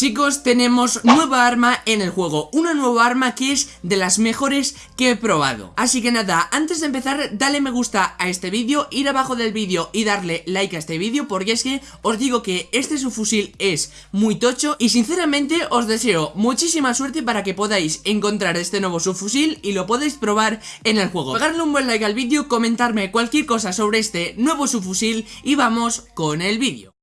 Chicos, tenemos nueva arma en el juego, una nueva arma que es de las mejores que he probado. Así que nada, antes de empezar, dale me gusta a este vídeo, ir abajo del vídeo y darle like a este vídeo Porque es que os digo que este subfusil es muy tocho y sinceramente os deseo muchísima suerte para que podáis encontrar este nuevo subfusil y lo podáis probar en el juego. Pegarle un buen like al vídeo, comentarme cualquier cosa sobre este nuevo subfusil y vamos con el vídeo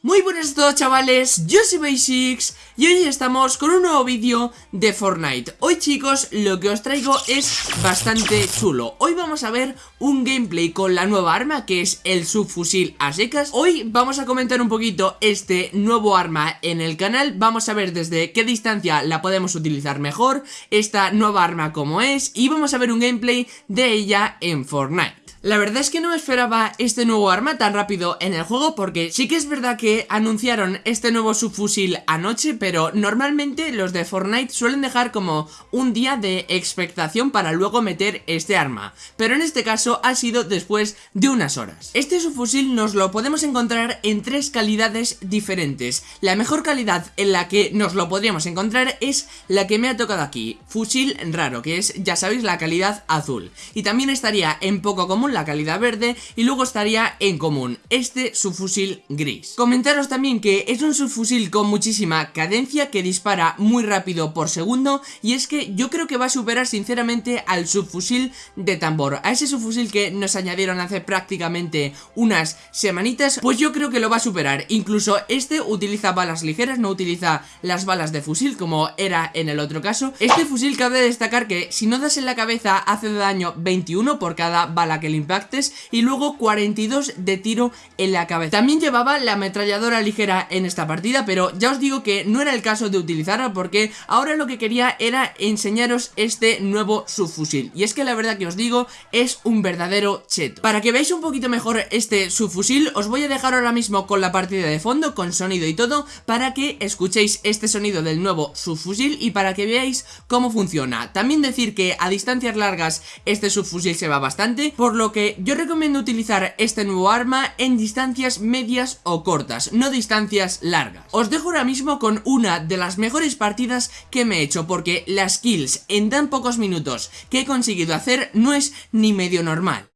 muy buenas a todos chavales, yo soy Basics y hoy estamos con un nuevo vídeo de Fortnite. Hoy chicos lo que os traigo es bastante chulo. Hoy vamos a ver un gameplay con la nueva arma que es el subfusil a secas. Hoy vamos a comentar un poquito este nuevo arma en el canal. Vamos a ver desde qué distancia la podemos utilizar mejor Esta nueva arma como es y vamos a ver un gameplay de ella en Fortnite la verdad es que no me esperaba este nuevo arma tan rápido en el juego porque sí que es verdad que anunciaron este nuevo subfusil anoche pero normalmente los de Fortnite suelen dejar como un día de expectación para luego meter este arma pero en este caso ha sido después de unas horas. Este subfusil nos lo podemos encontrar en tres calidades diferentes. La mejor calidad en la que nos lo podríamos encontrar es la que me ha tocado aquí, fusil raro que es ya sabéis la calidad azul y también estaría en poco común la calidad verde y luego estaría en común este subfusil gris. Comentaros también que es un subfusil con muchísima cadencia que dispara muy rápido por segundo y es que yo creo que va a superar sinceramente al subfusil de tambor, a ese subfusil que nos añadieron hace prácticamente unas semanitas, pues yo creo que lo va a superar, incluso este utiliza balas ligeras, no utiliza las balas de fusil como era en el otro caso, este fusil cabe destacar que si no das en la cabeza hace daño 21 por cada bala que le impactes y luego 42 de tiro en la cabeza. También llevaba la ametralladora ligera en esta partida, pero ya os digo que no era el caso de utilizarla porque ahora lo que quería era enseñaros este nuevo subfusil. Y es que la verdad que os digo, es un verdadero cheto. Para que veáis un poquito mejor este subfusil, os voy a dejar ahora mismo con la partida de fondo, con sonido y todo, para que escuchéis este sonido del nuevo subfusil y para que veáis cómo funciona. También decir que a distancias largas este subfusil se va bastante, por que yo recomiendo utilizar este nuevo arma en distancias medias o cortas, no distancias largas. Os dejo ahora mismo con una de las mejores partidas que me he hecho porque las kills en tan pocos minutos que he conseguido hacer no es ni medio normal.